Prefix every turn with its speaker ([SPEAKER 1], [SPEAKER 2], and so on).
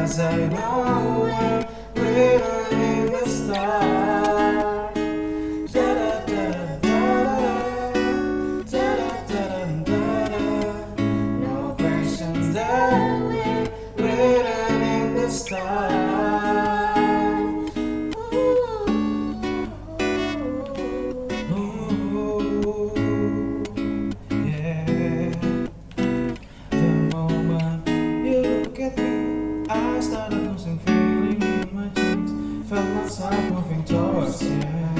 [SPEAKER 1] Cause I know we're in the stars. I started losing feeling in my cheeks. Felt myself moving towards you.